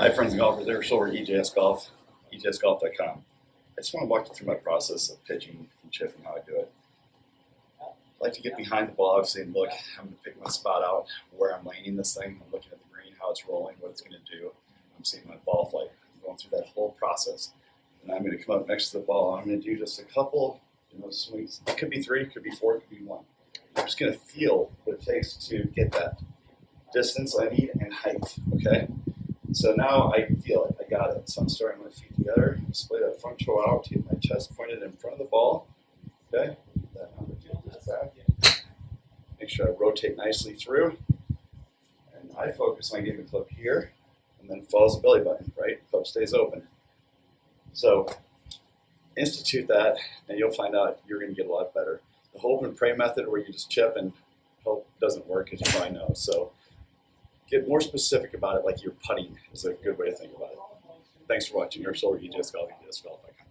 Hi, friends and golfers. Eric Silver, EJS Golf, EJSGolf.com. I just want to walk you through my process of pitching and chipping, how I do it. I like to get behind the ball, obviously, and look. I'm going to pick my spot out, where I'm landing this thing. I'm looking at the green, how it's rolling, what it's going to do. I'm seeing my ball flight. I'm going through that whole process. And I'm going to come up next to the ball. I'm going to do just a couple, you know, swings. It could be three, it could be four, it could be one. I'm just going to feel what it takes to get that distance I need and height, okay? So now I feel it, I got it. So I'm starting my feet together, split that front toe out, keep my chest pointed in front of the ball, okay? Make sure I rotate nicely through. And I focus on getting the club here, and then follows the belly button, right? Club stays open. So institute that, and you'll find out you're gonna get a lot better. The hope and pray method where you just chip and hope doesn't work, as you probably know. So get more specific about it, like you're putting is a good way to think about it. Thanks for watching. Your Solar EJS Golf, EJS Golf.com.